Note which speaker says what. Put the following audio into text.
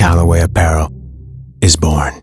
Speaker 1: Callaway Apparel is born.